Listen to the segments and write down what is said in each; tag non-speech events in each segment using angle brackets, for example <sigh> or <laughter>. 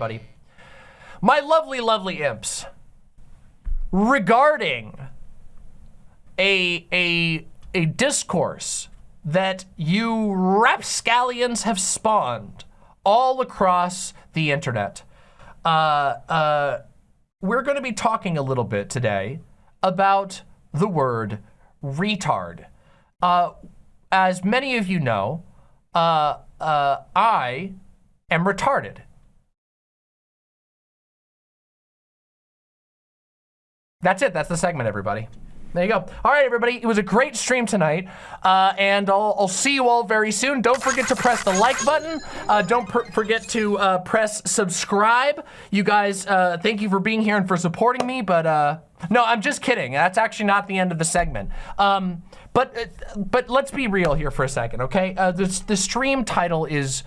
everybody. My lovely, lovely imps. Regarding a, a, a discourse that you rapscallions have spawned all across the internet. Uh, uh, we're going to be talking a little bit today about the word retard. Uh, as many of you know, uh, uh, I am retarded. That's it. That's the segment, everybody. There you go. All right, everybody. It was a great stream tonight, uh, and I'll, I'll, see you all very soon. Don't forget to press the like button. Uh, don't forget to uh, press subscribe. You guys, uh, thank you for being here and for supporting me, but uh, no, I'm just kidding. That's actually not the end of the segment. Um, but uh, but let's be real here for a second, okay? the, the stream title is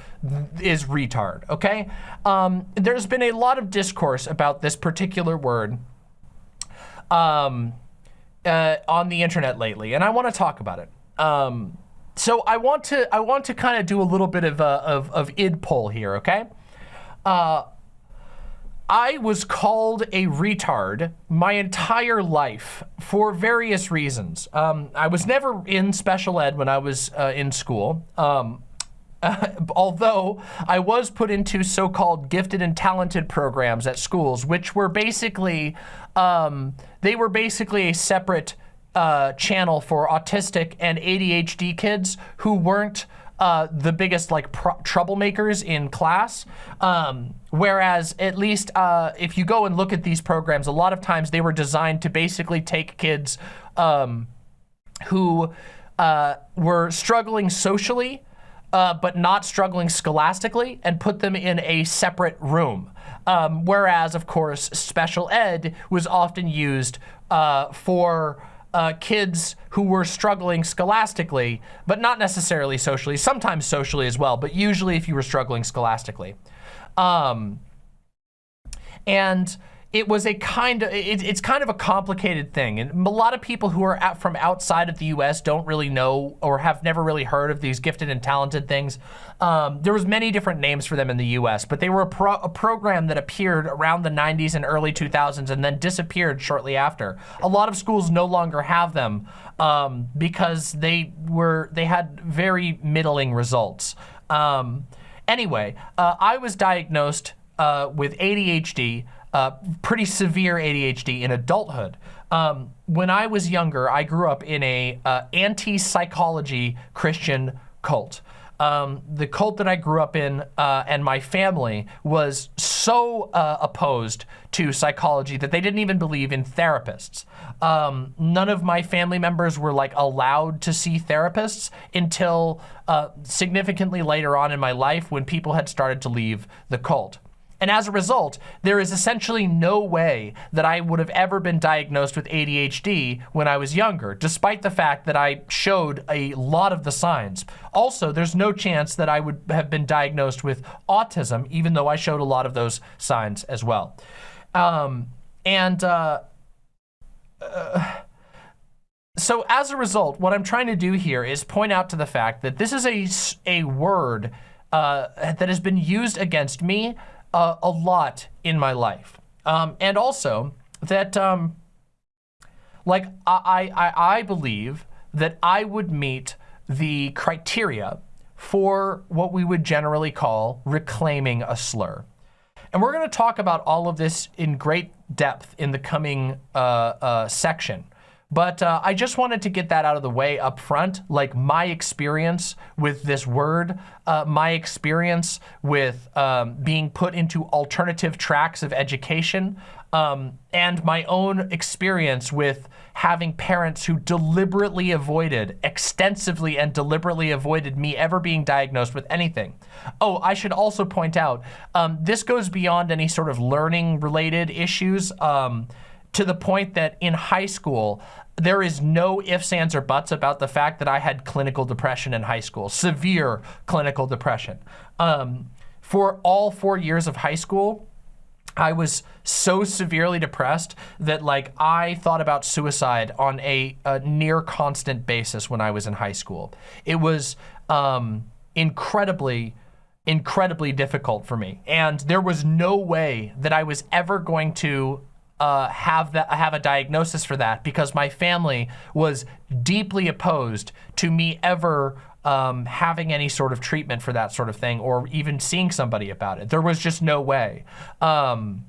is retard, okay? Um, there's been a lot of discourse about this particular word. Um, uh, on the internet lately, and I want to talk about it. Um, so I want to I want to kind of do a little bit of uh, of, of id poll here, okay? Uh, I was called a retard my entire life for various reasons. Um, I was never in special ed when I was uh, in school. Um, <laughs> although I was put into so-called gifted and talented programs at schools, which were basically, um, they were basically a separate uh, channel for autistic and ADHD kids who weren't uh, the biggest like troublemakers in class. Um, whereas at least uh, if you go and look at these programs, a lot of times they were designed to basically take kids um, who uh, were struggling socially uh, but not struggling scholastically and put them in a separate room. Um, whereas, of course, special ed was often used uh, for uh, kids who were struggling scholastically, but not necessarily socially, sometimes socially as well, but usually if you were struggling scholastically. Um, and it was a kind of, it, it's kind of a complicated thing. And a lot of people who are from outside of the US don't really know or have never really heard of these gifted and talented things. Um, there was many different names for them in the US, but they were a, pro a, program that appeared around the 90s and early 2000s and then disappeared shortly after. A lot of schools no longer have them um, because they were, they had very middling results. Um, anyway, uh, I was diagnosed uh, with ADHD uh, pretty severe ADHD in adulthood. Um, when I was younger, I grew up in a uh, anti-psychology Christian cult. Um, the cult that I grew up in uh, and my family was so uh, opposed to psychology that they didn't even believe in therapists. Um, none of my family members were like allowed to see therapists until uh, significantly later on in my life when people had started to leave the cult. And as a result, there is essentially no way that I would have ever been diagnosed with ADHD when I was younger, despite the fact that I showed a lot of the signs. Also, there's no chance that I would have been diagnosed with autism, even though I showed a lot of those signs as well. Um, and uh, uh, so as a result, what I'm trying to do here is point out to the fact that this is a, a word uh, that has been used against me uh, a lot in my life. Um, and also that, um, like, I, I, I believe that I would meet the criteria for what we would generally call reclaiming a slur. And we're going to talk about all of this in great depth in the coming uh, uh, section. But uh, I just wanted to get that out of the way up front, like my experience with this word, uh, my experience with um, being put into alternative tracks of education, um, and my own experience with having parents who deliberately avoided, extensively and deliberately avoided me ever being diagnosed with anything. Oh, I should also point out, um, this goes beyond any sort of learning related issues um, to the point that in high school, there is no ifs, ands, or buts about the fact that I had clinical depression in high school, severe clinical depression. Um, for all four years of high school, I was so severely depressed that like I thought about suicide on a, a near constant basis when I was in high school. It was um, incredibly incredibly difficult for me. And there was no way that I was ever going to uh, have that have a diagnosis for that because my family was deeply opposed to me ever um, having any sort of treatment for that sort of thing or even seeing somebody about it. There was just no way. Um,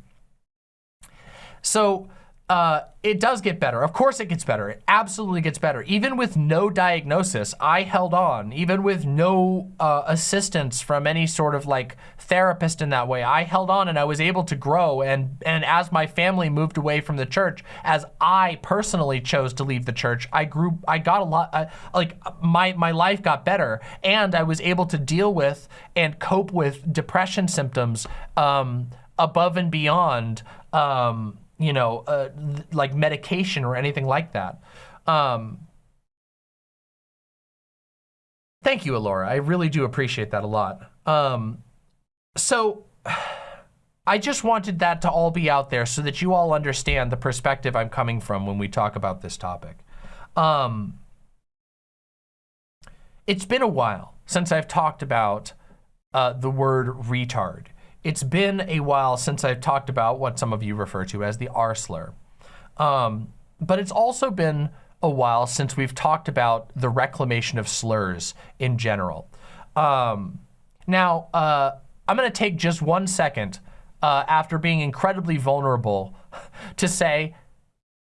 so uh, it does get better. Of course it gets better. It absolutely gets better. Even with no diagnosis, I held on. Even with no uh, assistance from any sort of like therapist in that way, I held on and I was able to grow. And, and as my family moved away from the church, as I personally chose to leave the church, I grew, I got a lot, uh, like my, my life got better and I was able to deal with and cope with depression symptoms um, above and beyond um, you know, uh, like medication or anything like that. Um, thank you, Alora. I really do appreciate that a lot. Um, so <sighs> I just wanted that to all be out there so that you all understand the perspective I'm coming from when we talk about this topic. Um, it's been a while since I've talked about uh, the word retard it's been a while since I've talked about what some of you refer to as the R slur. Um, but it's also been a while since we've talked about the reclamation of slurs in general. Um, now, uh, I'm gonna take just one second uh, after being incredibly vulnerable <laughs> to say,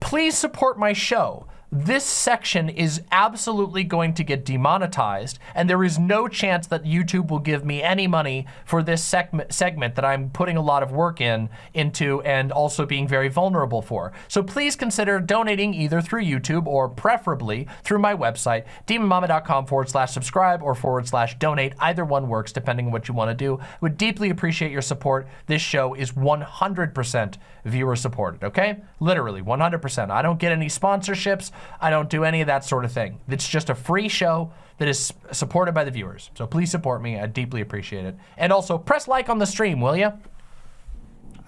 please support my show this section is absolutely going to get demonetized and there is no chance that YouTube will give me any money for this segment, segment that I'm putting a lot of work in into and also being very vulnerable for. So please consider donating either through YouTube or preferably through my website, demonmama.com forward slash subscribe or forward slash donate. Either one works depending on what you want to do. I Would deeply appreciate your support. This show is 100% viewer supported, okay? Literally 100%. I don't get any sponsorships. I don't do any of that sort of thing. It's just a free show that is supported by the viewers. So please support me. I deeply appreciate it. And also press like on the stream, will you?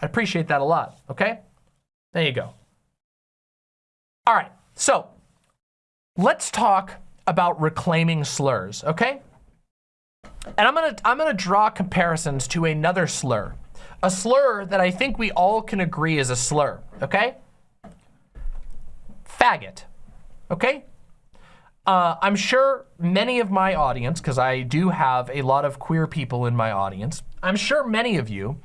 I appreciate that a lot, okay? There you go. All right, so let's talk about reclaiming slurs, okay? And I'm gonna, I'm gonna draw comparisons to another slur. A slur that I think we all can agree is a slur, okay? Faggot okay? Uh, I'm sure many of my audience, because I do have a lot of queer people in my audience, I'm sure many of you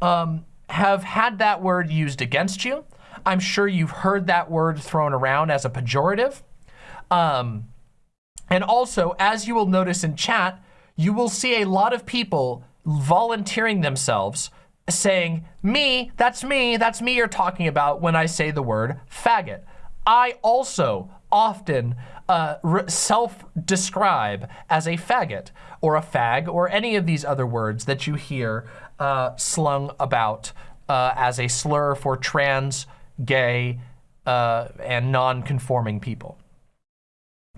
um, have had that word used against you. I'm sure you've heard that word thrown around as a pejorative. Um, and also, as you will notice in chat, you will see a lot of people volunteering themselves saying, me, that's me, that's me you're talking about when I say the word faggot. I also often uh, self-describe as a faggot or a fag or any of these other words that you hear uh, slung about uh, as a slur for trans, gay, uh, and non-conforming people.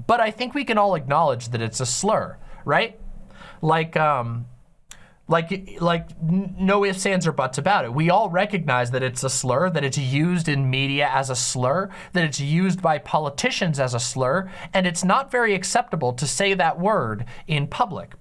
But I think we can all acknowledge that it's a slur, right? Like, um, like, like no ifs, ands, or buts about it. We all recognize that it's a slur, that it's used in media as a slur, that it's used by politicians as a slur, and it's not very acceptable to say that word in public.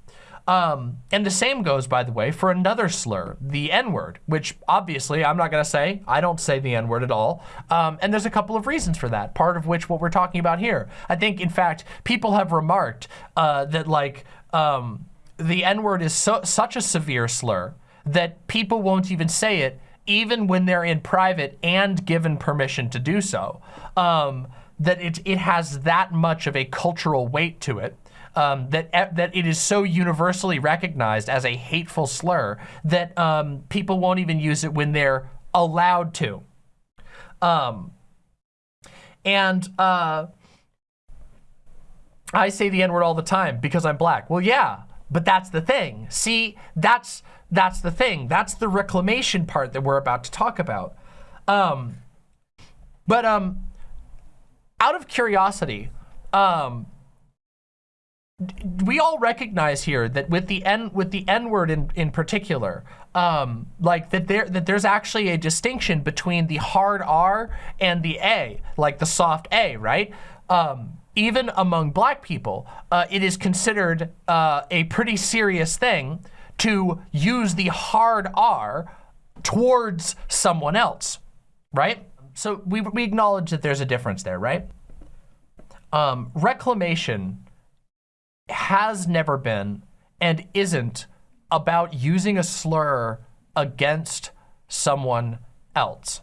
Um, and the same goes, by the way, for another slur, the N-word, which obviously I'm not going to say. I don't say the N-word at all. Um, and there's a couple of reasons for that, part of which what we're talking about here. I think, in fact, people have remarked uh, that, like, um, the N-word is so, such a severe slur that people won't even say it even when they're in private and given permission to do so. Um, that it, it has that much of a cultural weight to it. Um, that that it is so universally recognized as a hateful slur that um, people won't even use it when they're allowed to. Um, and uh, I say the N-word all the time because I'm black. Well, yeah, but that's the thing. See, that's that's the thing. That's the reclamation part that we're about to talk about. Um, but um, out of curiosity, um, we all recognize here that with the n with the n word in in particular, um, like that there that there's actually a distinction between the hard R and the A, like the soft A, right? Um, even among black people, uh, it is considered uh, a pretty serious thing to use the hard R towards someone else, right? So we, we acknowledge that there's a difference there, right? Um, reclamation has never been and isn't about using a slur against someone else.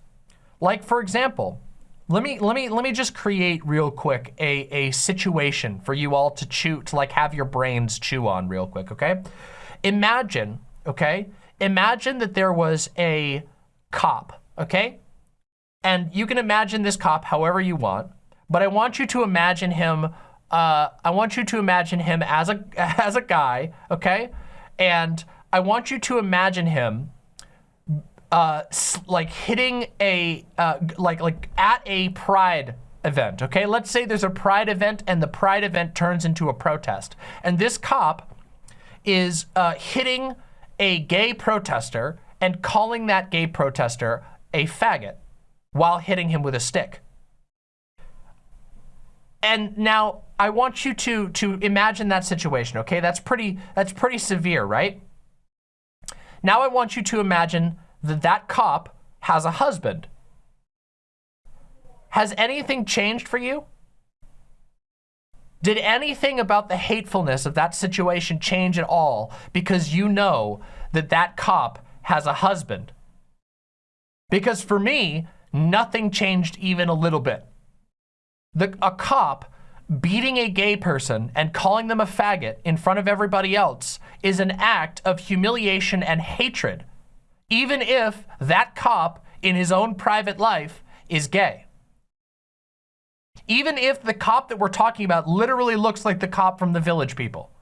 Like for example, let me let me let me just create real quick a a situation for you all to chew to like have your brains chew on real quick, okay? Imagine, okay? Imagine that there was a cop, okay? And you can imagine this cop however you want, but I want you to imagine him uh, I want you to imagine him as a <laughs> as a guy, okay? And I want you to imagine him uh, like hitting a, uh, like, like at a pride event, okay? Let's say there's a pride event and the pride event turns into a protest. And this cop is uh, hitting a gay protester and calling that gay protester a faggot while hitting him with a stick. And now I want you to, to imagine that situation, okay? That's pretty, that's pretty severe, right? Now I want you to imagine that that cop has a husband. Has anything changed for you? Did anything about the hatefulness of that situation change at all because you know that that cop has a husband? Because for me, nothing changed even a little bit. The, a cop beating a gay person and calling them a faggot in front of everybody else is an act of humiliation and hatred even if that cop in his own private life is gay. Even if the cop that we're talking about literally looks like the cop from the Village People.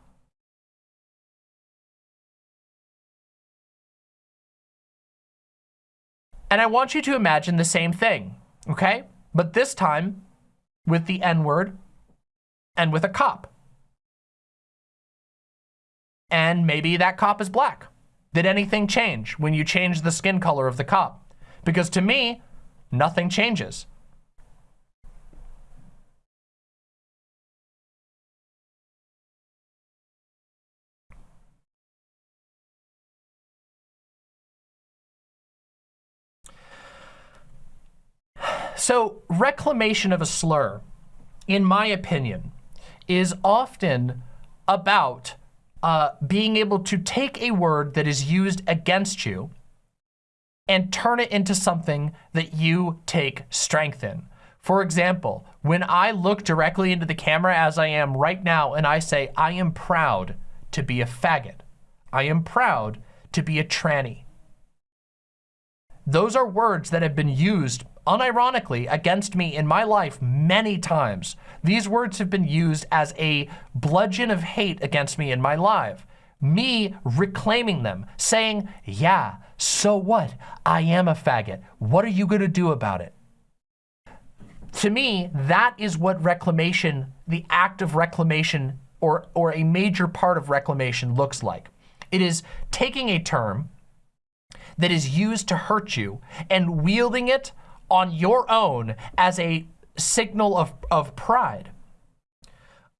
And I want you to imagine the same thing, okay? But this time with the N-word and with a cop. And maybe that cop is black. Did anything change when you changed the skin color of the cop? Because to me, nothing changes. So reclamation of a slur, in my opinion, is often about uh, being able to take a word that is used against you and turn it into something that you take strength in. For example, when I look directly into the camera as I am right now and I say, I am proud to be a faggot. I am proud to be a tranny. Those are words that have been used unironically against me in my life many times. These words have been used as a bludgeon of hate against me in my life. Me reclaiming them, saying, yeah, so what? I am a faggot. What are you gonna do about it? To me, that is what reclamation, the act of reclamation or, or a major part of reclamation looks like. It is taking a term that is used to hurt you and wielding it on your own as a signal of, of pride.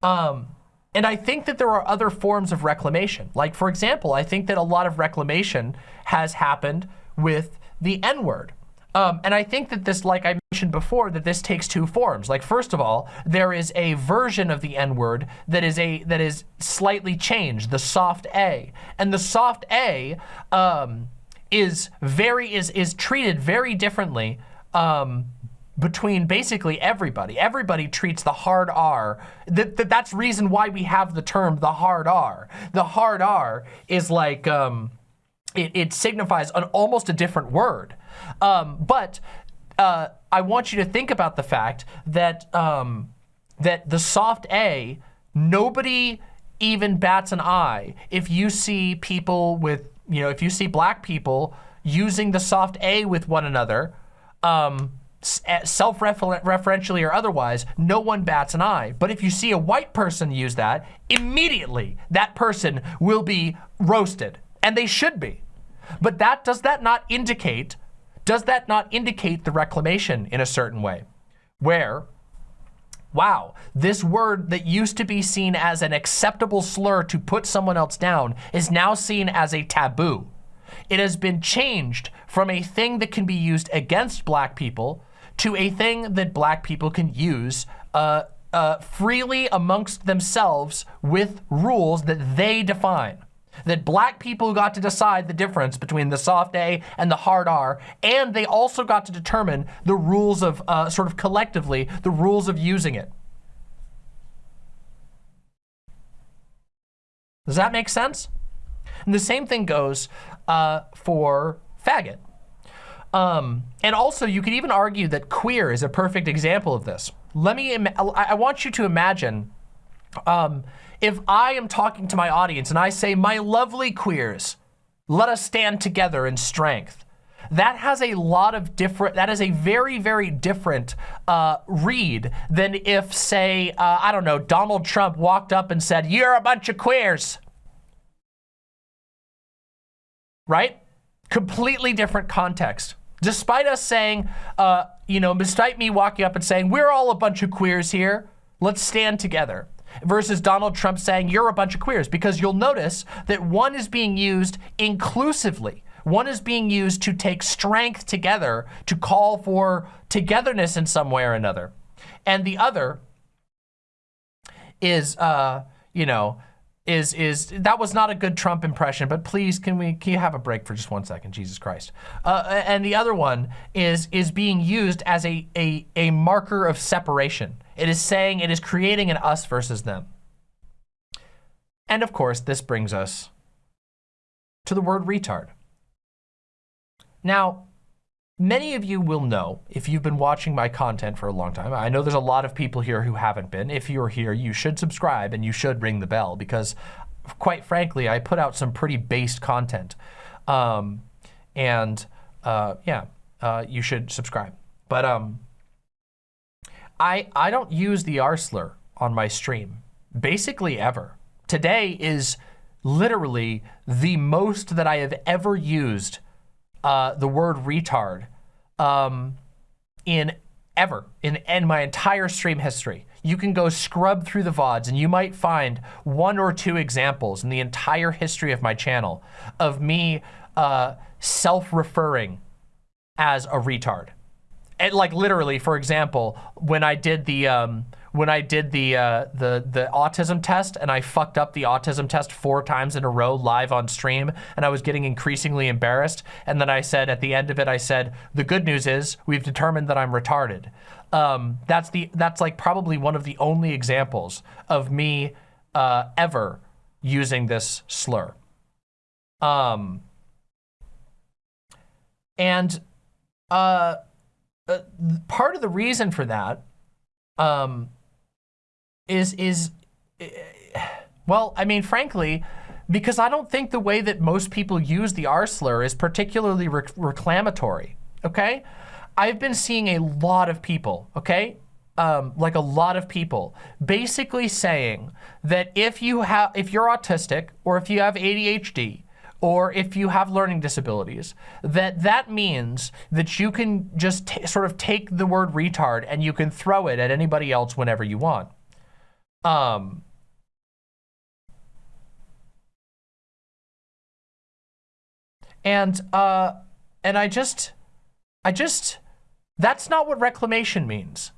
Um, and I think that there are other forms of reclamation. Like, for example, I think that a lot of reclamation has happened with the N-word. Um, and I think that this, like I mentioned before, that this takes two forms. Like, first of all, there is a version of the N-word that is a that is slightly changed, the soft A. And the soft A um, is very is is treated very differently um, between basically everybody. Everybody treats the hard R. That, that, that's reason why we have the term the hard R. The hard R is like, um, it, it, signifies an almost a different word. Um, but uh, I want you to think about the fact that, um, that the soft A, nobody even bats an eye if you see people with, you know, if you see black people using the soft A with one another, um, eh, self-referentially or otherwise, no one bats an eye. But if you see a white person use that, immediately that person will be roasted, and they should be. But that does that not indicate, does that not indicate the reclamation in a certain way? Where wow, this word that used to be seen as an acceptable slur to put someone else down is now seen as a taboo. It has been changed from a thing that can be used against black people to a thing that black people can use uh, uh, freely amongst themselves with rules that they define. That black people got to decide the difference between the soft A and the hard R, and they also got to determine the rules of, uh, sort of collectively, the rules of using it. Does that make sense? And the same thing goes uh, for faggot. Um, and also, you could even argue that queer is a perfect example of this. Let me, I want you to imagine um, if I am talking to my audience and I say, my lovely queers, let us stand together in strength. That has a lot of different, that is a very, very different uh, read than if, say, uh, I don't know, Donald Trump walked up and said, you're a bunch of queers. Right? Completely different context. Despite us saying, uh, you know, despite me walking up and saying, we're all a bunch of queers here, let's stand together. Versus Donald Trump saying, you're a bunch of queers. Because you'll notice that one is being used inclusively. One is being used to take strength together, to call for togetherness in some way or another. And the other is, uh, you know, is is that was not a good Trump impression, but please can we can you have a break for just one second, Jesus Christ? Uh, and the other one is is being used as a a a marker of separation. It is saying it is creating an us versus them. And of course, this brings us to the word retard. Now, Many of you will know, if you've been watching my content for a long time, I know there's a lot of people here who haven't been. If you're here, you should subscribe and you should ring the bell because, quite frankly, I put out some pretty based content. Um, and uh, yeah, uh, you should subscribe. But um, I, I don't use the R on my stream, basically ever. Today is literally the most that I have ever used uh, the word retard um, in ever, in, in my entire stream history. You can go scrub through the VODs and you might find one or two examples in the entire history of my channel of me uh, self-referring as a retard. And like literally, for example, when I did the, um, when I did the, uh, the, the autism test and I fucked up the autism test four times in a row live on stream and I was getting increasingly embarrassed. And then I said, at the end of it, I said, the good news is we've determined that I'm retarded. Um, that's the, that's like probably one of the only examples of me uh, ever using this slur. Um, and uh, uh, part of the reason for that um, is, is well, I mean, frankly, because I don't think the way that most people use the R slur is particularly re reclamatory, okay? I've been seeing a lot of people, okay? Um, like a lot of people basically saying that if you have, if you're autistic or if you have ADHD or if you have learning disabilities, that that means that you can just sort of take the word retard and you can throw it at anybody else whenever you want. Um, and, uh, and I just, I just, that's not what reclamation means.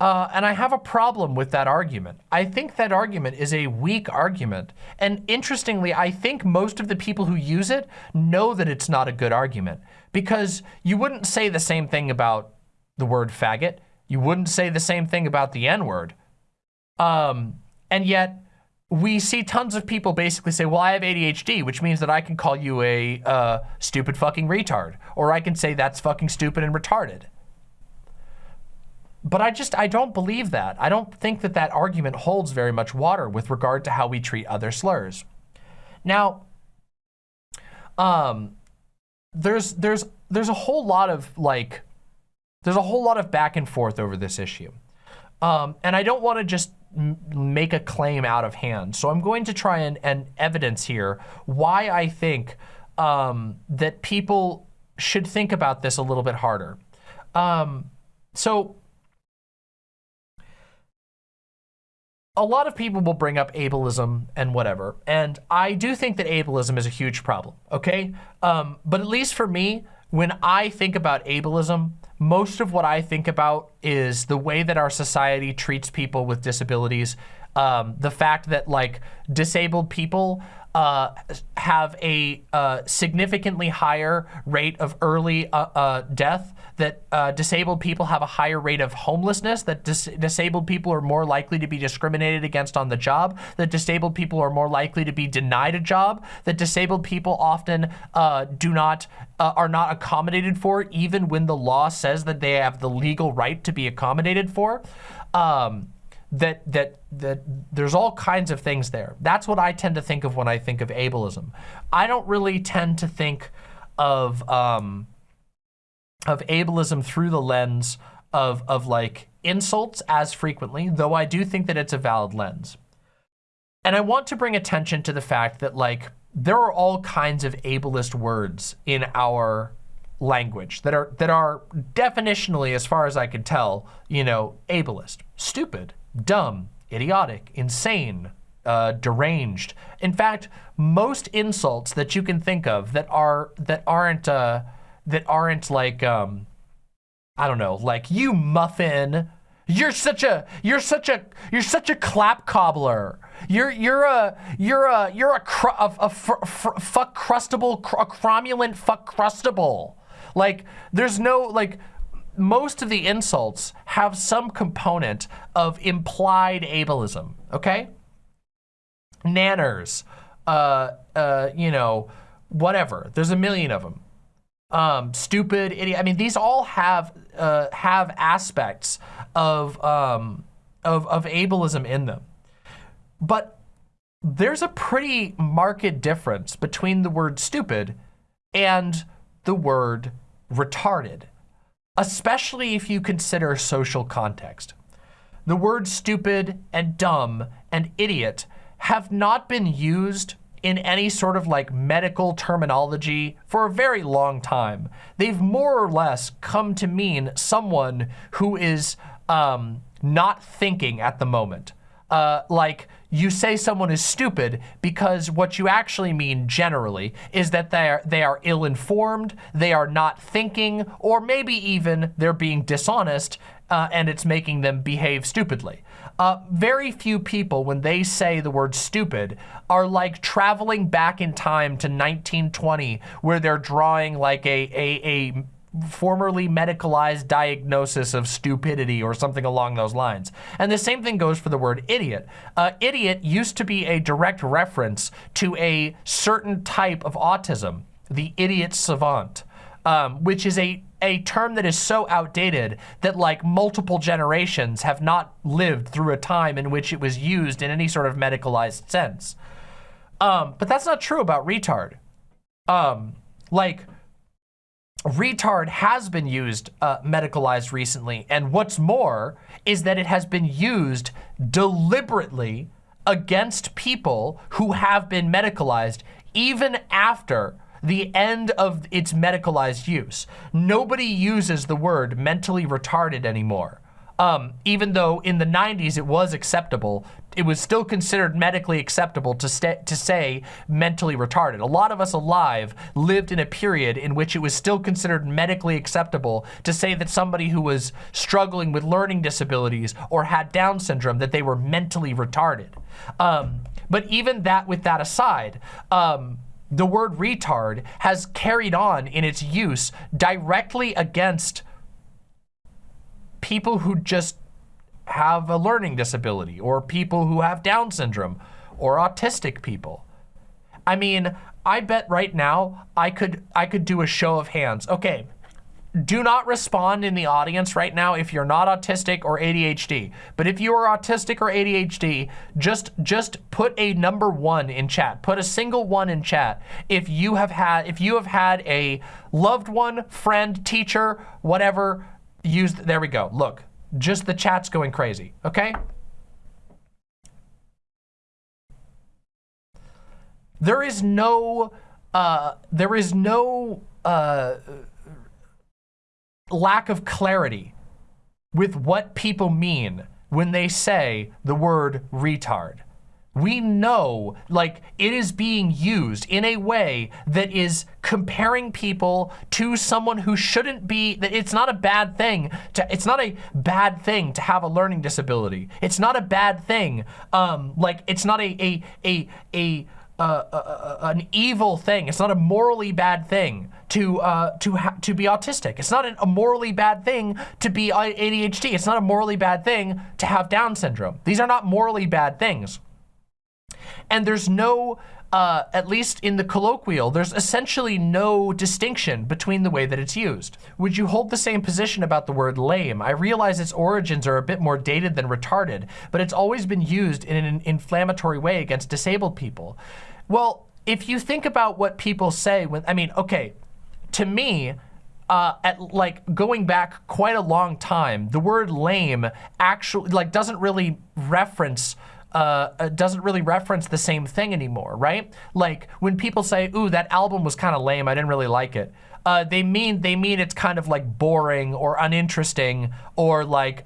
Uh, and I have a problem with that argument. I think that argument is a weak argument. And interestingly, I think most of the people who use it know that it's not a good argument because you wouldn't say the same thing about the word faggot. You wouldn't say the same thing about the N-word. Um, and yet we see tons of people basically say, well, I have ADHD, which means that I can call you a uh, stupid fucking retard. Or I can say that's fucking stupid and retarded. But I just, I don't believe that. I don't think that that argument holds very much water with regard to how we treat other slurs. Now, um, there's, there's, there's a whole lot of like, there's a whole lot of back and forth over this issue. Um, and I don't want to just make a claim out of hand. So I'm going to try and, and evidence here why I think um, that people should think about this a little bit harder. Um, so a lot of people will bring up ableism and whatever, and I do think that ableism is a huge problem, okay? Um, but at least for me, when I think about ableism, most of what I think about is the way that our society treats people with disabilities. Um, the fact that like disabled people uh, have a uh, significantly higher rate of early uh, uh death, that uh, disabled people have a higher rate of homelessness, that dis disabled people are more likely to be discriminated against on the job, that disabled people are more likely to be denied a job, that disabled people often uh, do not, are not accommodated for even when the law says that they have the legal right to be accommodated for. Um, that that that there's all kinds of things there. That's what I tend to think of when I think of ableism. I don't really tend to think of um, of ableism through the lens of of like insults as frequently, though I do think that it's a valid lens. And I want to bring attention to the fact that like there are all kinds of ableist words in our language that are that are definitionally, as far as I can tell, you know, ableist, stupid, dumb, idiotic, insane, uh, deranged. In fact, most insults that you can think of that are that aren't uh, that aren't like um, I don't know, like you muffin. You're such a you're such a you're such a clap cobbler. You're you're a you're a you're a, cr a, a fuck crustable a cromulent fuck crustable. Like there's no like most of the insults have some component of implied ableism, okay? Nanners, uh, uh, you know, whatever. There's a million of them. Um, stupid, idiot. I mean, these all have uh, have aspects of, um, of, of ableism in them. But there's a pretty marked difference between the word stupid and the word retarded especially if you consider social context. The words stupid and dumb and idiot have not been used in any sort of like medical terminology for a very long time. They've more or less come to mean someone who is um, not thinking at the moment. Uh, like you say someone is stupid because what you actually mean generally is that they are, they are ill-informed, they are not thinking, or maybe even they're being dishonest uh, and it's making them behave stupidly. Uh, very few people, when they say the word stupid, are like traveling back in time to 1920, where they're drawing like a, a, a formerly medicalized diagnosis of stupidity or something along those lines. And the same thing goes for the word idiot. Uh, idiot used to be a direct reference to a certain type of autism, the idiot savant, um, which is a, a term that is so outdated that like multiple generations have not lived through a time in which it was used in any sort of medicalized sense. Um, but that's not true about retard. Um, like, retard has been used uh, medicalized recently. And what's more is that it has been used deliberately against people who have been medicalized even after the end of its medicalized use. Nobody uses the word mentally retarded anymore. Um, even though in the 90s it was acceptable, it was still considered medically acceptable to, to say mentally retarded. A lot of us alive lived in a period in which it was still considered medically acceptable to say that somebody who was struggling with learning disabilities or had Down syndrome, that they were mentally retarded. Um, but even that, with that aside, um, the word retard has carried on in its use directly against people who just have a learning disability or people who have Down syndrome or autistic people. I mean, I bet right now I could I could do a show of hands. Okay, do not respond in the audience right now if you're not autistic or ADHD. But if you are autistic or ADHD, just just put a number one in chat. Put a single one in chat if you have had if you have had a loved one, friend, teacher, whatever use, there we go. Look, just the chat's going crazy, okay? There is no, uh, there is no uh, lack of clarity with what people mean when they say the word retard. We know, like, it is being used in a way that is comparing people to someone who shouldn't be, that it's not a bad thing to, it's not a bad thing to have a learning disability. It's not a bad thing. Um, like, it's not a, a, a, a, uh, uh, uh, an evil thing. It's not a morally bad thing to uh, to to be autistic. It's not a morally bad thing to be ADHD. It's not a morally bad thing to have Down syndrome. These are not morally bad things. And there's no, uh, at least in the colloquial, there's essentially no distinction between the way that it's used. Would you hold the same position about the word lame? I realize its origins are a bit more dated than retarded, but it's always been used in an inflammatory way against disabled people. Well, if you think about what people say when, I mean, okay, to me, uh, at like going back quite a long time, the word lame actually like doesn't really reference uh, uh, doesn't really reference the same thing anymore, right? Like when people say, ooh, that album was kind of lame, I didn't really like it. Uh, they mean they mean it's kind of like boring or uninteresting or like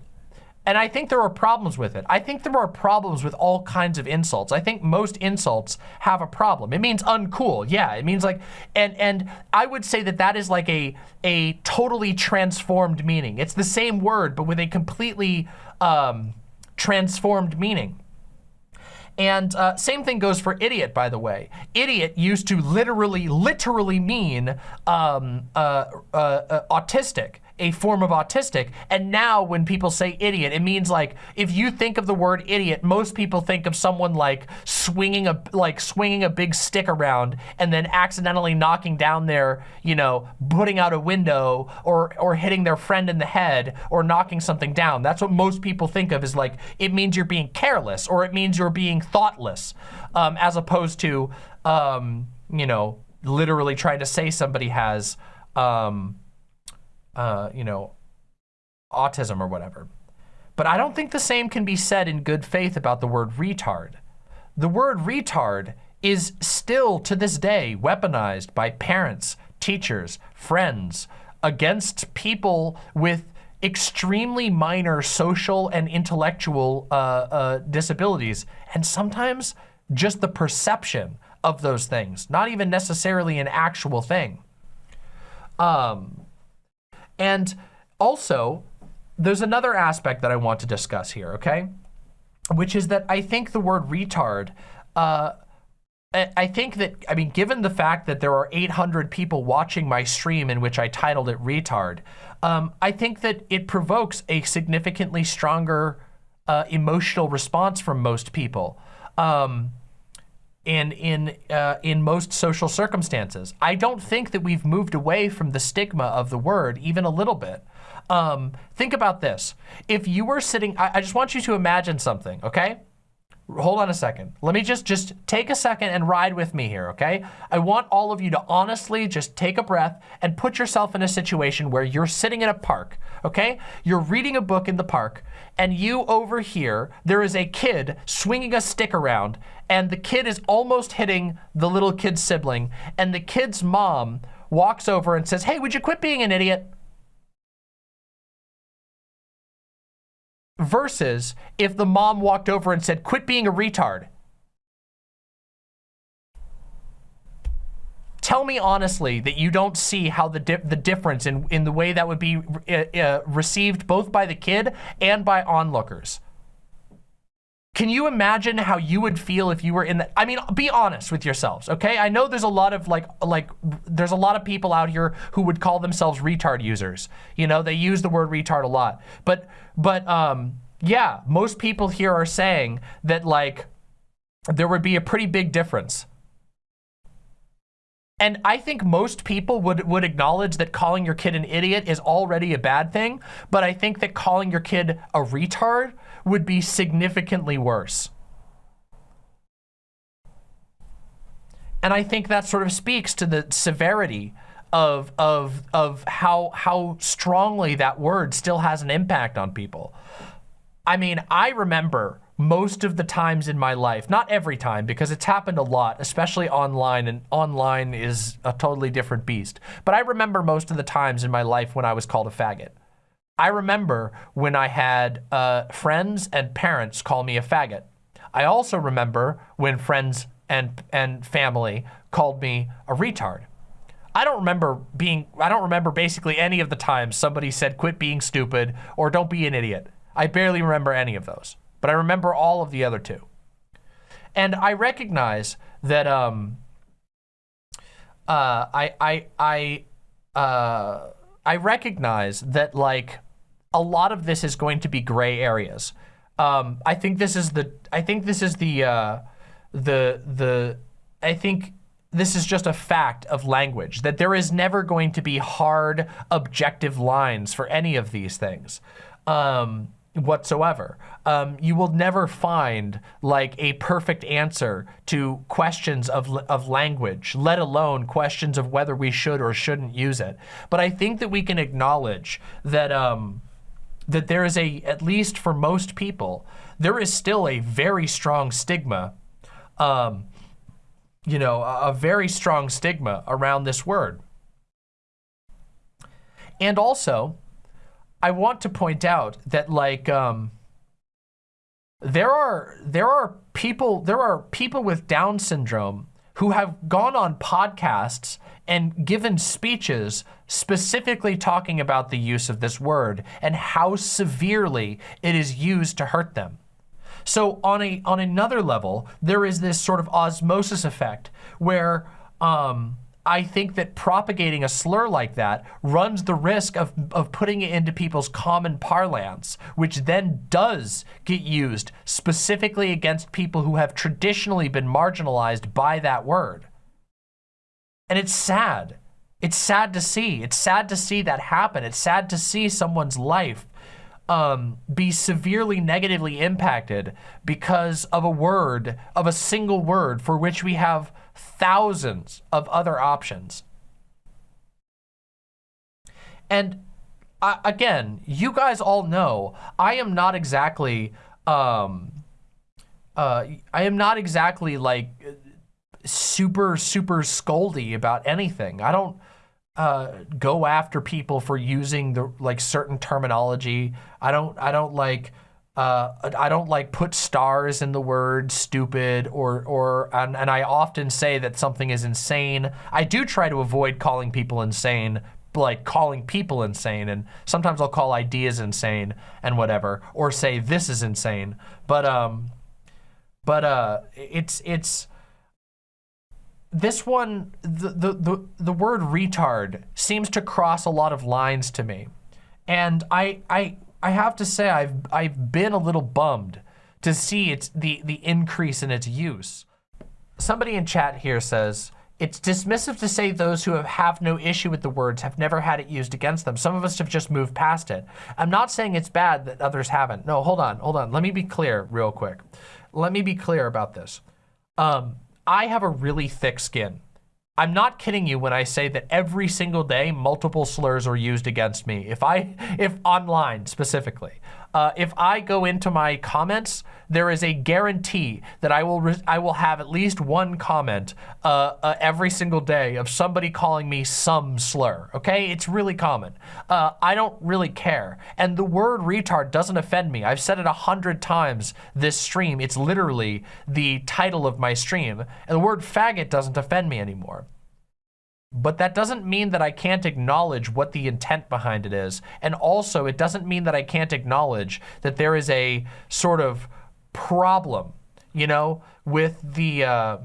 and I think there are problems with it. I think there are problems with all kinds of insults. I think most insults have a problem. It means uncool. Yeah, it means like, and and I would say that that is like a a totally transformed meaning. It's the same word, but with a completely um, transformed meaning. And uh, same thing goes for idiot, by the way. Idiot used to literally, literally mean um, uh, uh, uh autistic a form of autistic. And now when people say idiot, it means like, if you think of the word idiot, most people think of someone like swinging a, like swinging a big stick around and then accidentally knocking down their, you know, putting out a window or, or hitting their friend in the head or knocking something down. That's what most people think of is like, it means you're being careless or it means you're being thoughtless um, as opposed to, um, you know, literally trying to say somebody has, um, uh, you know, autism or whatever. But I don't think the same can be said in good faith about the word retard. The word retard is still to this day weaponized by parents, teachers, friends against people with extremely minor social and intellectual uh, uh, disabilities, and sometimes just the perception of those things, not even necessarily an actual thing. Um, and also, there's another aspect that I want to discuss here, okay? Which is that I think the word retard, uh, I think that, I mean, given the fact that there are 800 people watching my stream in which I titled it retard, um, I think that it provokes a significantly stronger uh, emotional response from most people. Um, in in uh, in most social circumstances. I don't think that we've moved away from the stigma of the word even a little bit. Um, think about this. If you were sitting, I, I just want you to imagine something, okay? hold on a second. Let me just, just take a second and ride with me here, okay? I want all of you to honestly just take a breath and put yourself in a situation where you're sitting in a park, okay? You're reading a book in the park and you over here, there is a kid swinging a stick around and the kid is almost hitting the little kid's sibling and the kid's mom walks over and says, hey, would you quit being an idiot? versus if the mom walked over and said, quit being a retard. Tell me honestly that you don't see how the di the difference in, in the way that would be uh, uh, received both by the kid and by onlookers. Can you imagine how you would feel if you were in that? I mean, be honest with yourselves, okay? I know there's a lot of like, like, there's a lot of people out here who would call themselves retard users. You know, they use the word retard a lot. But, but, um, yeah, most people here are saying that like, there would be a pretty big difference. And I think most people would, would acknowledge that calling your kid an idiot is already a bad thing, but I think that calling your kid a retard would be significantly worse. And I think that sort of speaks to the severity of, of, of how, how strongly that word still has an impact on people. I mean, I remember most of the times in my life, not every time because it's happened a lot, especially online and online is a totally different beast. But I remember most of the times in my life when I was called a faggot. I remember when I had uh, friends and parents call me a faggot. I also remember when friends and, and family called me a retard. I don't remember being, I don't remember basically any of the times somebody said quit being stupid or don't be an idiot. I barely remember any of those, but I remember all of the other two. And I recognize that um, uh, I, I, I, uh, I recognize that like a lot of this is going to be gray areas. Um, I think this is the, I think this is the, uh, the, the, I think this is just a fact of language, that there is never going to be hard, objective lines for any of these things um, whatsoever. Um, you will never find like a perfect answer to questions of, of language, let alone questions of whether we should or shouldn't use it. But I think that we can acknowledge that, um, that there is a, at least for most people, there is still a very strong stigma um, you know, a, very strong stigma around this word. And also, I want to point out that like um, there are there are people there are people with Down syndrome who have gone on podcasts and given speeches specifically talking about the use of this word and how severely it is used to hurt them. So on a on another level, there is this sort of osmosis effect where um, I think that propagating a slur like that runs the risk of, of putting it into people's common parlance, which then does get used specifically against people who have traditionally been marginalized by that word. And it's sad. It's sad to see. It's sad to see that happen. It's sad to see someone's life um, be severely negatively impacted because of a word, of a single word for which we have thousands of other options. And uh, again, you guys all know I am not exactly, um, uh, I am not exactly like super, super scoldy about anything. I don't, uh, go after people for using the like certain terminology. I don't I don't like uh, I don't like put stars in the word stupid or or and, and I often say that something is insane. I do try to avoid calling people insane like calling people insane and sometimes I'll call ideas insane and whatever or say this is insane but um but uh it's it's this one, the, the, the, the word retard seems to cross a lot of lines to me. And I, I, I have to say I've, I've been a little bummed to see its, the, the increase in its use. Somebody in chat here says, it's dismissive to say those who have, have no issue with the words have never had it used against them. Some of us have just moved past it. I'm not saying it's bad that others haven't. No, hold on, hold on. Let me be clear real quick. Let me be clear about this. Um, I have a really thick skin. I'm not kidding you when I say that every single day multiple slurs are used against me. If I, if online specifically, uh, if I go into my comments, there is a guarantee that I will I will have at least one comment uh, uh, every single day of somebody calling me some slur. Okay, it's really common. Uh, I don't really care, and the word retard doesn't offend me. I've said it a hundred times this stream. It's literally the title of my stream, and the word faggot doesn't offend me anymore. But that doesn't mean that I can't acknowledge what the intent behind it is. And also, it doesn't mean that I can't acknowledge that there is a sort of problem, you know, with the, uh,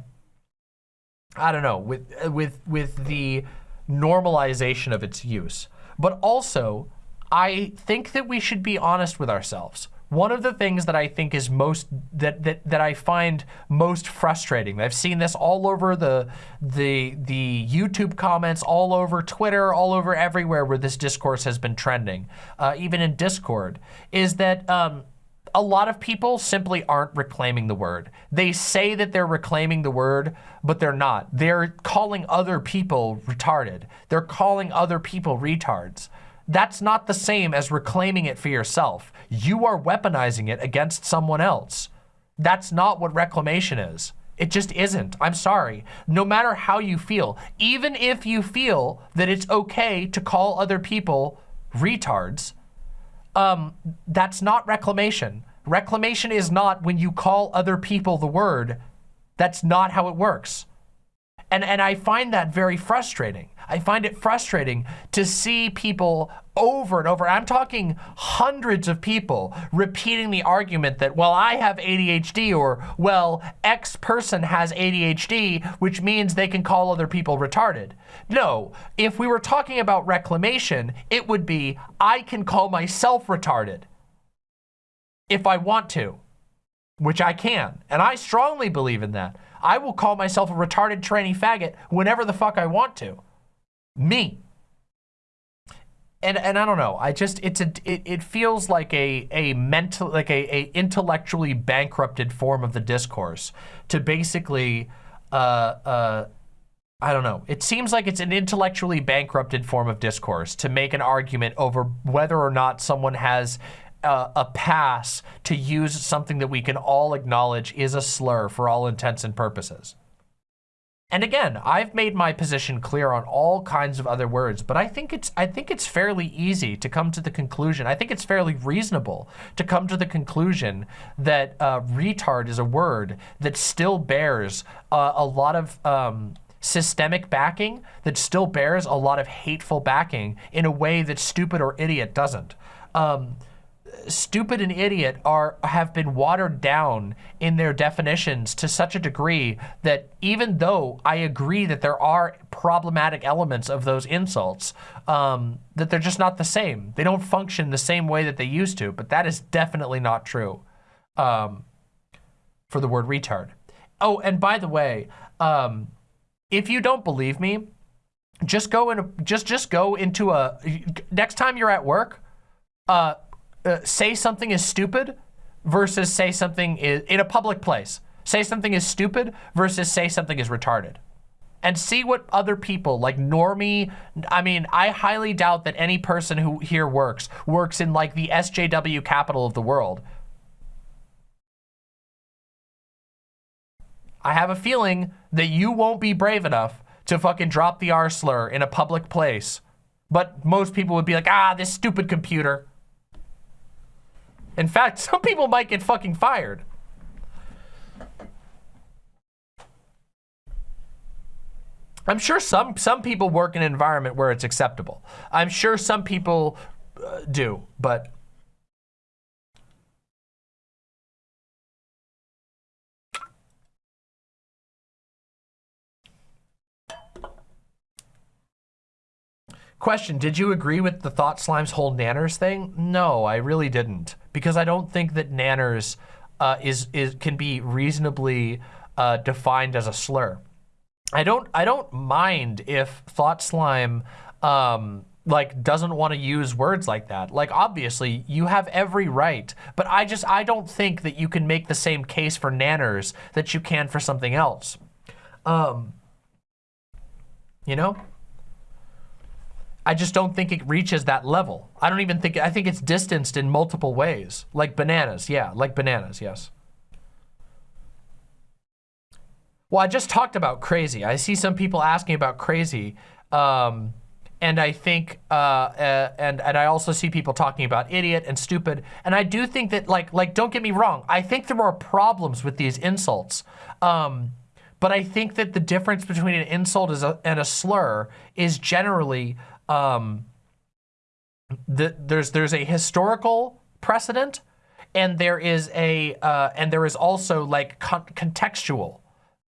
I don't know, with, with, with the normalization of its use. But also, I think that we should be honest with ourselves one of the things that I think is most that that that I find most frustrating. I've seen this all over the the the YouTube comments, all over Twitter, all over everywhere where this discourse has been trending, uh, even in Discord, is that. Um, a lot of people simply aren't reclaiming the word. They say that they're reclaiming the word, but they're not. They're calling other people retarded. They're calling other people retards. That's not the same as reclaiming it for yourself. You are weaponizing it against someone else. That's not what reclamation is. It just isn't. I'm sorry. No matter how you feel, even if you feel that it's okay to call other people retards, um, that's not reclamation. Reclamation is not when you call other people the word. That's not how it works. And, and I find that very frustrating. I find it frustrating to see people over and over. I'm talking hundreds of people repeating the argument that, well, I have ADHD or, well, X person has ADHD, which means they can call other people retarded. No, if we were talking about reclamation, it would be, I can call myself retarded if I want to, which I can. And I strongly believe in that. I will call myself a retarded tranny faggot whenever the fuck I want to. Me. And, and I don't know, I just, it's a, it, it feels like a, a mental, like a, a intellectually bankrupted form of the discourse to basically, uh, uh, I don't know. It seems like it's an intellectually bankrupted form of discourse to make an argument over whether or not someone has a, a pass to use something that we can all acknowledge is a slur for all intents and purposes. And again, I've made my position clear on all kinds of other words, but I think it's I think it's fairly easy to come to the conclusion. I think it's fairly reasonable to come to the conclusion that uh, retard is a word that still bears uh, a lot of um, systemic backing, that still bears a lot of hateful backing in a way that stupid or idiot doesn't. Um, stupid and idiot are have been watered down in their definitions to such a degree that even though I agree that there are problematic elements of those insults, um, that they're just not the same. They don't function the same way that they used to, but that is definitely not true um, for the word retard. Oh, and by the way, um, if you don't believe me, just go in, a, just just go into a next time you're at work, uh, uh, say something is stupid versus say something is in a public place. Say something is stupid versus say something is retarded. And see what other people like normie, I mean, I highly doubt that any person who here works, works in like the SJW capital of the world. I have a feeling that you won't be brave enough to fucking drop the R slur in a public place. But most people would be like, ah, this stupid computer. In fact, <laughs> some people might get fucking fired. I'm sure some some people work in an environment where it's acceptable. I'm sure some people uh, do, but Question, did you agree with the Thought Slime's whole nanners thing? No, I really didn't. Because I don't think that nanners uh, is, is, can be reasonably uh, defined as a slur. I don't, I don't mind if Thought Slime um, like doesn't want to use words like that. Like obviously you have every right, but I just, I don't think that you can make the same case for nanners that you can for something else. Um, you know? I just don't think it reaches that level. I don't even think, I think it's distanced in multiple ways. Like bananas, yeah, like bananas, yes. Well, I just talked about crazy. I see some people asking about crazy. Um, and I think, uh, uh, and, and I also see people talking about idiot and stupid. And I do think that, like, like don't get me wrong, I think there are problems with these insults. Um, but I think that the difference between an insult and a slur is generally um, the, there's there's a historical precedent, and there is a uh, and there is also like con contextual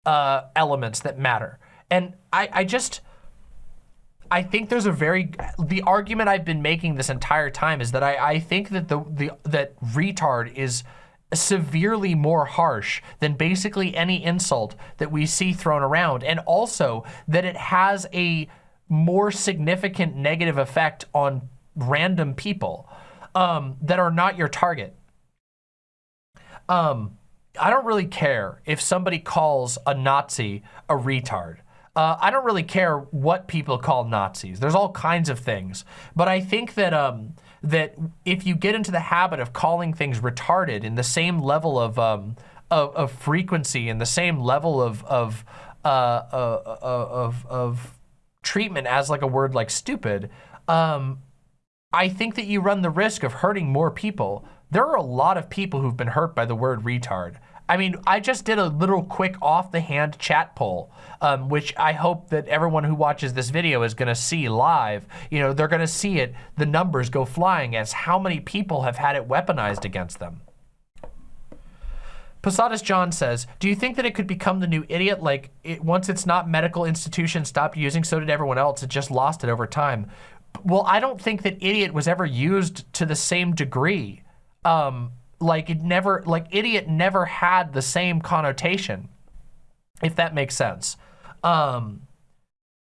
uh, elements that matter. And I, I just I think there's a very the argument I've been making this entire time is that I, I think that the the that retard is severely more harsh than basically any insult that we see thrown around and also that it has a more significant negative effect on random people um, that are not your target. Um, I don't really care if somebody calls a Nazi a retard. Uh, I don't really care what people call Nazis. There's all kinds of things. But I think that um, that if you get into the habit of calling things retarded in the same level of, um, of, of, frequency and the same level of, of, uh, uh, uh of, of treatment as like a word like stupid, um, I think that you run the risk of hurting more people. There are a lot of people who've been hurt by the word retard. I mean, I just did a little quick off the hand chat poll, um, which I hope that everyone who watches this video is gonna see live. You know, they're gonna see it, the numbers go flying as how many people have had it weaponized against them. Posadas John says, do you think that it could become the new idiot? Like, it, once it's not medical institution stopped using, so did everyone else. It just lost it over time. Well, I don't think that idiot was ever used to the same degree. Um, like it never, like idiot never had the same connotation, if that makes sense. Um,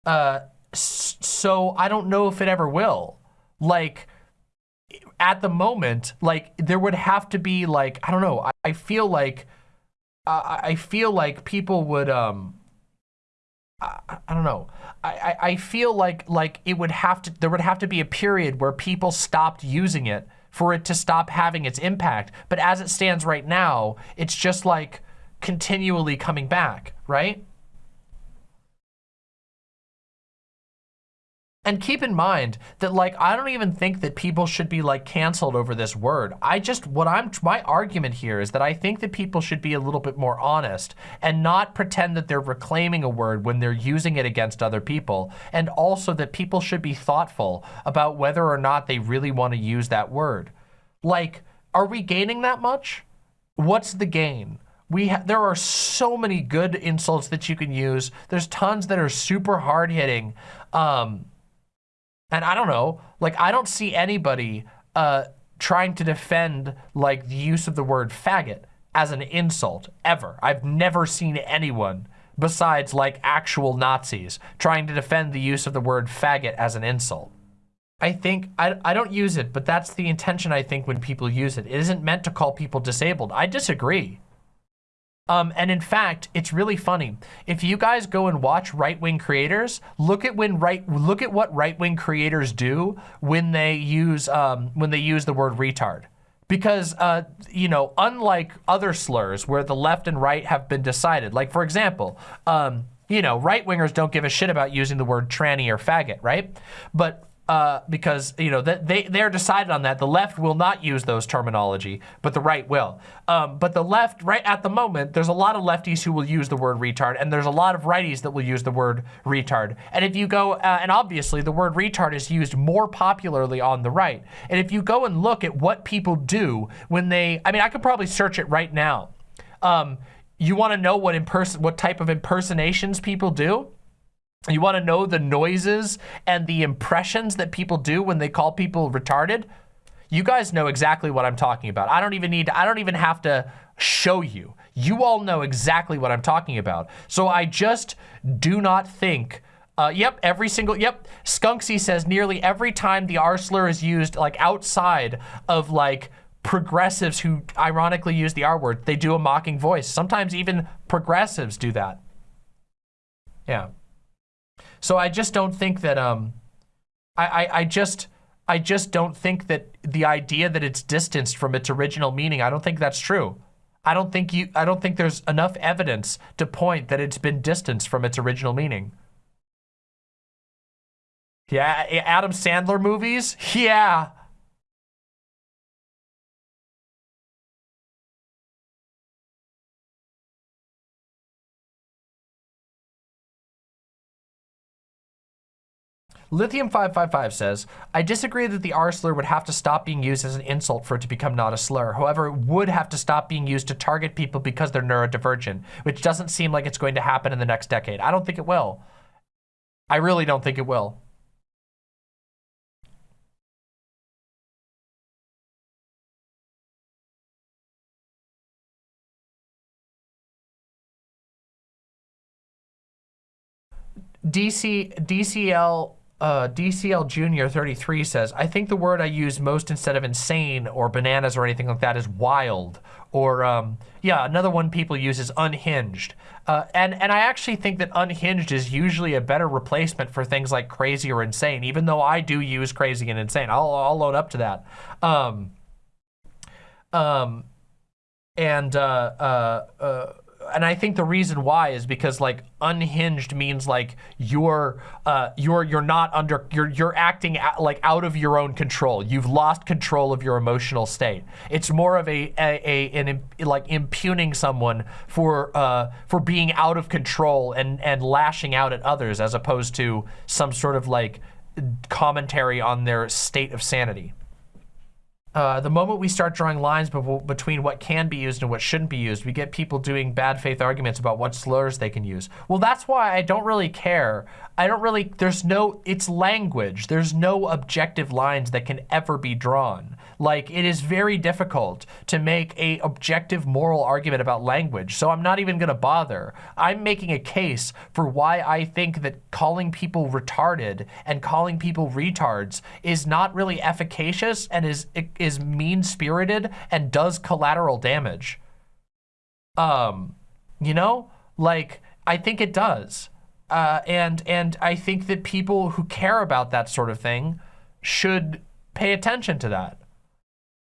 uh, so I don't know if it ever will. Like, at the moment, like there would have to be like, I don't know, I, I feel like, uh, I feel like people would, um, I, I don't know. I, I feel like like it would have to there would have to be a period where people stopped using it for it to stop having its impact. But as it stands right now, it's just like continually coming back, right? And keep in mind that like, I don't even think that people should be like canceled over this word. I just, what I'm, my argument here is that I think that people should be a little bit more honest and not pretend that they're reclaiming a word when they're using it against other people. And also that people should be thoughtful about whether or not they really want to use that word. Like, are we gaining that much? What's the gain? We there are so many good insults that you can use. There's tons that are super hard hitting. Um, and I don't know, like I don't see anybody uh, trying to defend like the use of the word faggot as an insult ever. I've never seen anyone besides like actual Nazis trying to defend the use of the word faggot as an insult. I think, I, I don't use it, but that's the intention I think when people use it. It isn't meant to call people disabled. I disagree. Um, and in fact, it's really funny. If you guys go and watch right-wing creators, look at when right look at what right-wing creators do when they use um, when they use the word retard. Because, uh, you know, unlike other slurs where the left and right have been decided, like for example, um, you know, right-wingers don't give a shit about using the word tranny or faggot, right? But uh, because you know that they they're decided on that. The left will not use those terminology, but the right will. Um, but the left, right at the moment, there's a lot of lefties who will use the word retard, and there's a lot of righties that will use the word retard. And if you go, uh, and obviously the word retard is used more popularly on the right. And if you go and look at what people do when they, I mean, I could probably search it right now. Um, you want to know what in what type of impersonations people do? You want to know the noises and the impressions that people do when they call people retarded? You guys know exactly what I'm talking about. I don't even need, I don't even have to show you. You all know exactly what I'm talking about. So I just do not think uh, yep, every single, yep. Skunksy says nearly every time the R slur is used, like outside of like progressives who ironically use the R word, they do a mocking voice. Sometimes even progressives do that. Yeah. So I just don't think that, um, I, I, I just, I just don't think that the idea that it's distanced from its original meaning, I don't think that's true. I don't think you, I don't think there's enough evidence to point that it's been distanced from its original meaning. Yeah, Adam Sandler movies? Yeah. Lithium555 says, I disagree that the R slur would have to stop being used as an insult for it to become not a slur. However, it would have to stop being used to target people because they're neurodivergent, which doesn't seem like it's going to happen in the next decade. I don't think it will. I really don't think it will. DC DCL uh, DCL Junior 33 says, I think the word I use most instead of insane or bananas or anything like that is wild. Or, um, yeah, another one people use is unhinged. Uh, and, and I actually think that unhinged is usually a better replacement for things like crazy or insane, even though I do use crazy and insane. I'll, I'll load up to that. Um, um, and uh, uh, uh and I think the reason why is because like unhinged means like you're uh, you're you're not under you're you're acting out, like out of your own control. You've lost control of your emotional state. It's more of a a, a an like impugning someone for uh, for being out of control and and lashing out at others as opposed to some sort of like commentary on their state of sanity. Uh, the moment we start drawing lines between what can be used and what shouldn't be used, we get people doing bad faith arguments about what slurs they can use. Well, that's why I don't really care. I don't really, there's no, it's language. There's no objective lines that can ever be drawn. Like, it is very difficult to make a objective moral argument about language, so I'm not even gonna bother. I'm making a case for why I think that calling people retarded and calling people retards is not really efficacious and is, is mean-spirited and does collateral damage. Um, you know, like, I think it does. Uh, and and I think that people who care about that sort of thing should pay attention to that.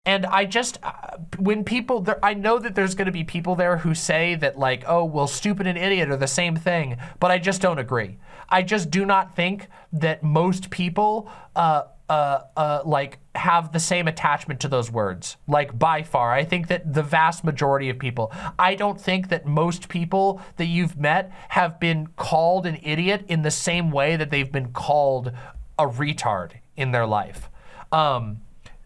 And I just, uh, when people, there, I know that there's going to be people there who say that like, oh, well, stupid and idiot are the same thing, but I just don't agree. I just do not think that most people uh, uh, uh, like have the same attachment to those words, like by far. I think that the vast majority of people, I don't think that most people that you've met have been called an idiot in the same way that they've been called a retard in their life. Um,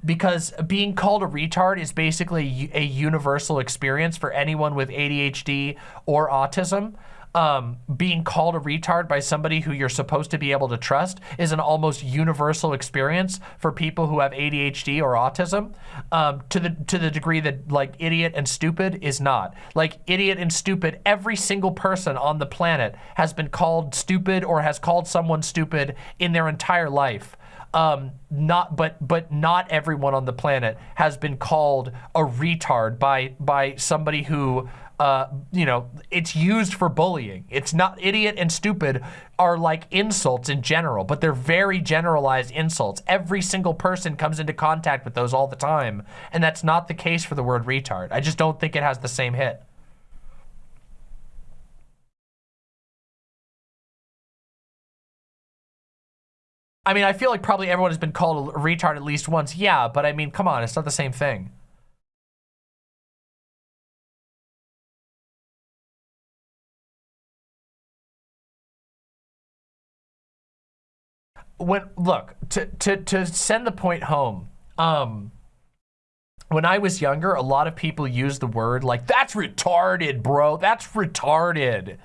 because being called a retard is basically a universal experience for anyone with ADHD or autism. Um, being called a retard by somebody who you're supposed to be able to trust is an almost universal experience for people who have ADHD or autism um, to the to the degree that like idiot and stupid is not. Like idiot and stupid, every single person on the planet has been called stupid or has called someone stupid in their entire life um, not but but not everyone on the planet has been called a retard by by somebody who uh, you know it's used for bullying. It's not idiot and stupid are like insults in general, but they're very generalized insults. Every single person comes into contact with those all the time, and that's not the case for the word retard. I just don't think it has the same hit. I mean, I feel like probably everyone has been called a retard at least once. Yeah, but I mean, come on, it's not the same thing. When look to to to send the point home. Um, when I was younger, a lot of people used the word like "that's retarded, bro. That's retarded."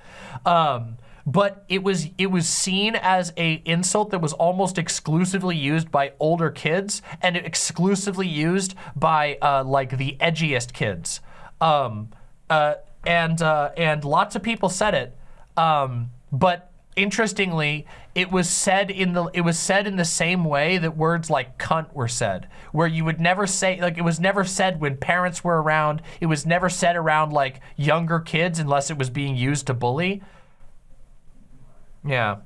Um, but it was it was seen as a insult that was almost exclusively used by older kids and exclusively used by uh, like the edgiest kids. Um, uh, and uh, and lots of people said it, um, but interestingly, it was said in the it was said in the same way that words like cunt were said, where you would never say like it was never said when parents were around. It was never said around like younger kids unless it was being used to bully. Yeah.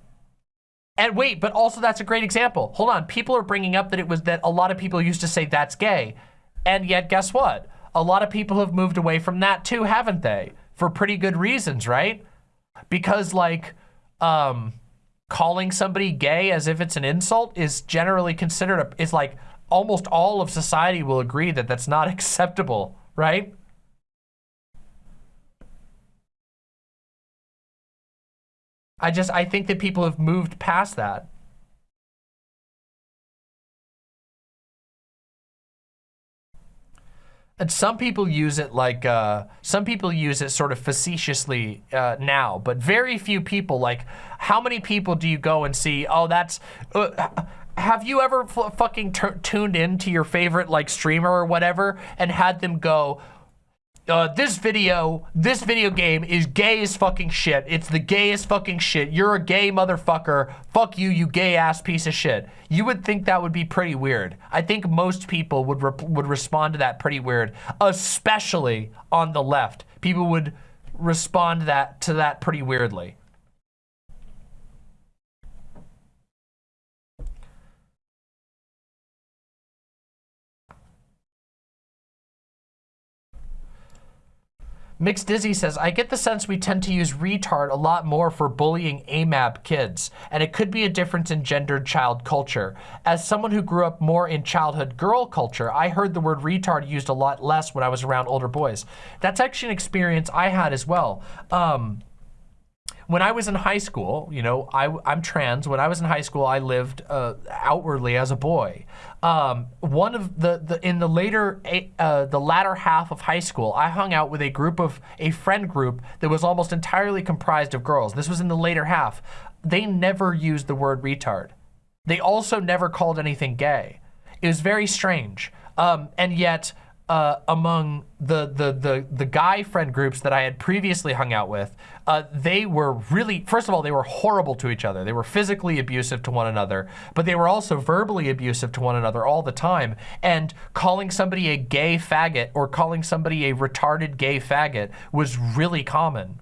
And wait, but also that's a great example. Hold on, people are bringing up that it was that a lot of people used to say that's gay. And yet guess what? A lot of people have moved away from that too, haven't they? For pretty good reasons, right? Because like, um, calling somebody gay as if it's an insult is generally considered, a, is like almost all of society will agree that that's not <laughs> acceptable, right? I just, I think that people have moved past that. And some people use it like, uh, some people use it sort of facetiously uh, now, but very few people, like, how many people do you go and see, oh, that's, uh, have you ever fucking tuned in to your favorite, like, streamer or whatever and had them go, uh, this video, this video game is gay as fucking shit. It's the gayest fucking shit. You're a gay motherfucker. Fuck you, you gay ass piece of shit. You would think that would be pretty weird. I think most people would would respond to that pretty weird, especially on the left. People would respond that to that pretty weirdly. Mixed Dizzy says, I get the sense we tend to use retard a lot more for bullying AMAB kids, and it could be a difference in gendered child culture. As someone who grew up more in childhood girl culture, I heard the word retard used a lot less when I was around older boys. That's actually an experience I had as well. Um, when I was in high school, you know, I, I'm trans. When I was in high school, I lived uh, outwardly as a boy. Um, one of the, the in the later, uh, the latter half of high school, I hung out with a group of, a friend group that was almost entirely comprised of girls. This was in the later half. They never used the word retard. They also never called anything gay. It was very strange. Um, and yet, uh, among the, the, the, the guy friend groups that I had previously hung out with, uh, they were really, first of all, they were horrible to each other. They were physically abusive to one another, but they were also verbally abusive to one another all the time. And calling somebody a gay faggot or calling somebody a retarded gay faggot was really common.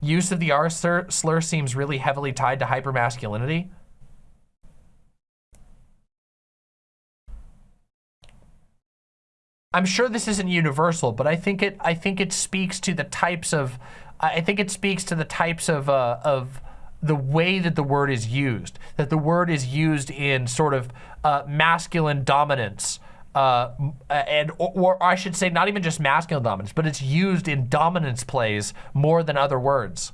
Use of the R slur seems really heavily tied to hypermasculinity. I'm sure this isn't universal, but I think it I think it speaks to the types of I think it speaks to the types of uh, of the way that the word is used. That the word is used in sort of uh, masculine dominance. Uh, and or, or I should say not even just masculine dominance, but it's used in dominance plays more than other words.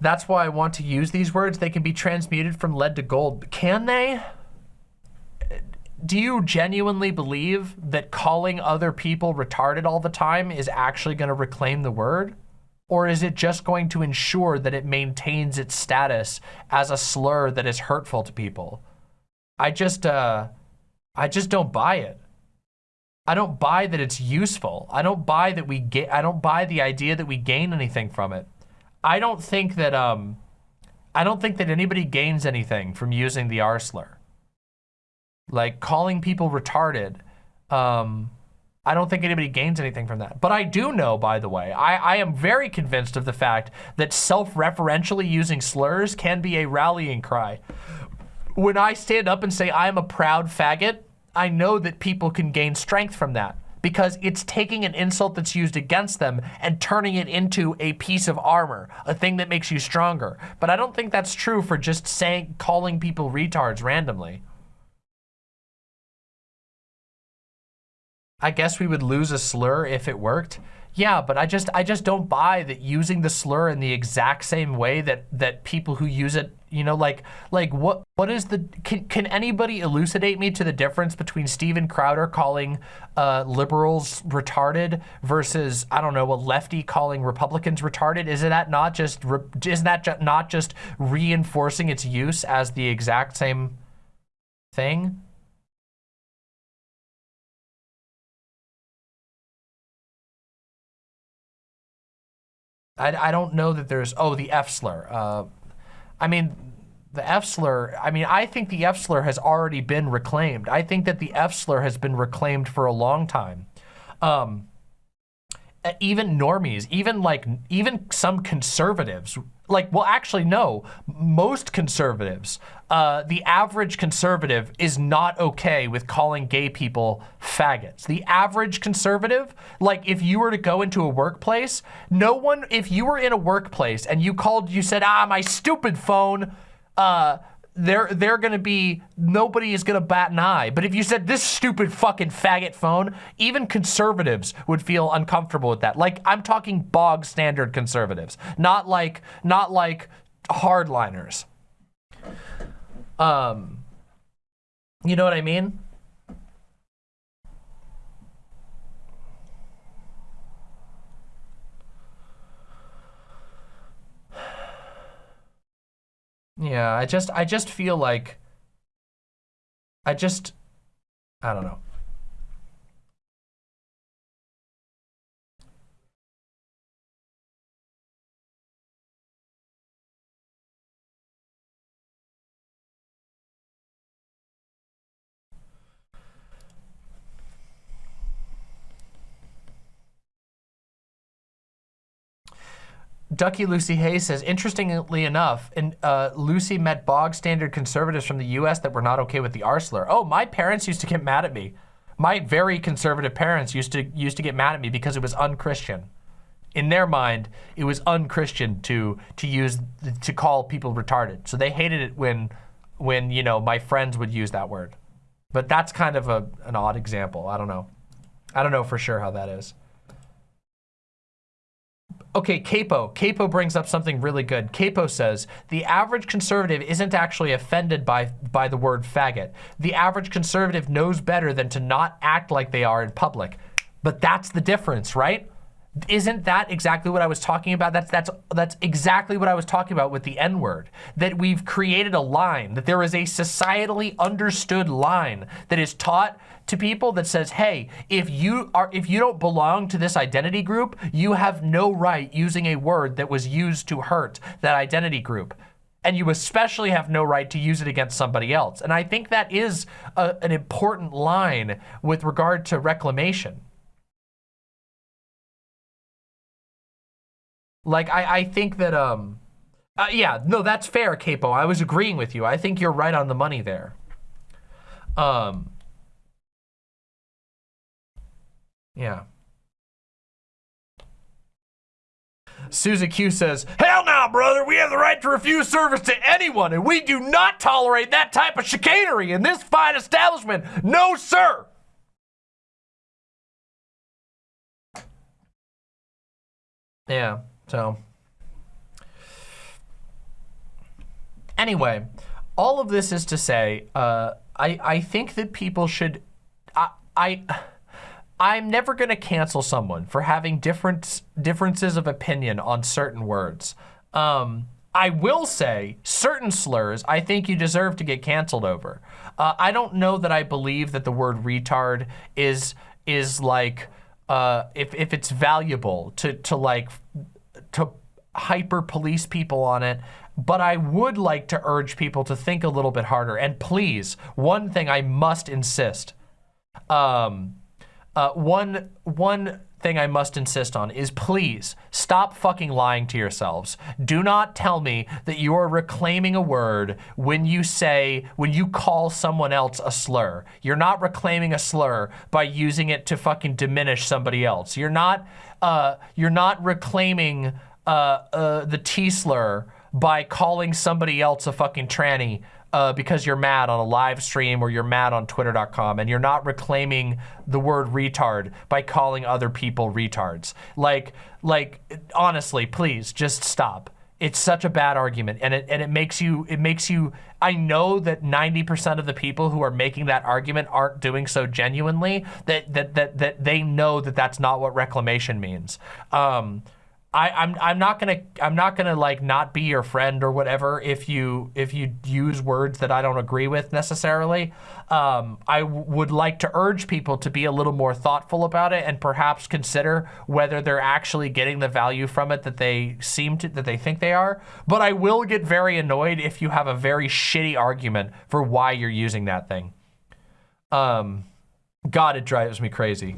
That's why I want to use these words. They can be transmuted from lead to gold. Can they? Do you genuinely believe that calling other people retarded all the time is actually going to reclaim the word? Or is it just going to ensure that it maintains its status as a slur that is hurtful to people? I just, uh, I just don't buy it. I don't buy that it's useful. I don't buy that we get, I don't buy the idea that we gain anything from it. I don't think that, um, I don't think that anybody gains anything from using the R slur like calling people retarded, um, I don't think anybody gains anything from that. But I do know, by the way, I, I am very convinced of the fact that self-referentially using slurs can be a rallying cry. When I stand up and say I'm a proud faggot, I know that people can gain strength from that because it's taking an insult that's used against them and turning it into a piece of armor, a thing that makes you stronger. But I don't think that's true for just saying, calling people retards randomly. I guess we would lose a slur if it worked. Yeah, but I just I just don't buy that using the slur in the exact same way that that people who use it, you know, like like what what is the can can anybody elucidate me to the difference between Steven Crowder calling uh, liberals retarded versus I don't know a lefty calling Republicans retarded? Isn't that not just isn't that ju not just reinforcing its use as the exact same thing? I, I don't know that there's, oh, the F slur. Uh, I mean, the F slur, I mean, I think the F slur has already been reclaimed. I think that the F slur has been reclaimed for a long time. Um, even normies, even like, even some conservatives like, well, actually, no. Most conservatives, uh, the average conservative is not okay with calling gay people faggots. The average conservative, like if you were to go into a workplace, no one, if you were in a workplace and you called, you said, ah, my stupid phone, uh, they're they're gonna be nobody is gonna bat an eye. But if you said this stupid fucking faggot phone, even conservatives would feel uncomfortable with that. Like I'm talking bog standard conservatives, not like not like hardliners. Um, you know what I mean? Yeah, I just I just feel like I just I don't know. Ducky Lucy Hayes says, interestingly enough, in, uh, Lucy met bog standard conservatives from the U.S. that were not okay with the R slur. Oh, my parents used to get mad at me. My very conservative parents used to used to get mad at me because it was unchristian. In their mind, it was unchristian to to use to call people retarded. So they hated it when when you know my friends would use that word. But that's kind of a an odd example. I don't know. I don't know for sure how that is. Okay, Capo. Capo brings up something really good. Capo says, the average conservative isn't actually offended by, by the word faggot. The average conservative knows better than to not act like they are in public. But that's the difference, right? Isn't that exactly what I was talking about? That's, that's, that's exactly what I was talking about with the N-word. That we've created a line, that there is a societally understood line that is taught to people that says, hey, if you are if you don't belong to this identity group, you have no right using a word that was used to hurt that identity group. And you especially have no right to use it against somebody else. And I think that is a, an important line with regard to reclamation. Like, I, I think that, um, uh, yeah, no, that's fair, Capo. I was agreeing with you. I think you're right on the money there. Um, Yeah. Suzy Q says, Hell no, brother, we have the right to refuse service to anyone, and we do not tolerate that type of chicanery in this fine establishment. No, sir. Yeah, so. Anyway, all of this is to say, uh, I, I think that people should, I, I, I'm never going to cancel someone for having different differences of opinion on certain words. Um, I will say certain slurs I think you deserve to get canceled over. Uh, I don't know that I believe that the word retard is is like uh, if if it's valuable to to like to hyper police people on it. But I would like to urge people to think a little bit harder. And please, one thing I must insist. Um, uh, one, one thing I must insist on is please stop fucking lying to yourselves. Do not tell me that you are reclaiming a word when you say, when you call someone else a slur. You're not reclaiming a slur by using it to fucking diminish somebody else. You're not, uh, you're not reclaiming uh, uh, the T slur by calling somebody else a fucking tranny uh, because you're mad on a live stream or you're mad on twitter.com and you're not reclaiming the word retard by calling other people retards. Like, like honestly, please just stop. It's such a bad argument and it, and it makes you, it makes you, I know that 90% of the people who are making that argument aren't doing so genuinely that, that, that, that they know that that's not what reclamation means. Um, I, I'm I'm not gonna I'm not gonna like not be your friend or whatever if you if you use words that I don't agree with necessarily. Um, I would like to urge people to be a little more thoughtful about it and perhaps consider whether they're actually getting the value from it that they seem to that they think they are. But I will get very annoyed if you have a very shitty argument for why you're using that thing. Um, God, it drives me crazy.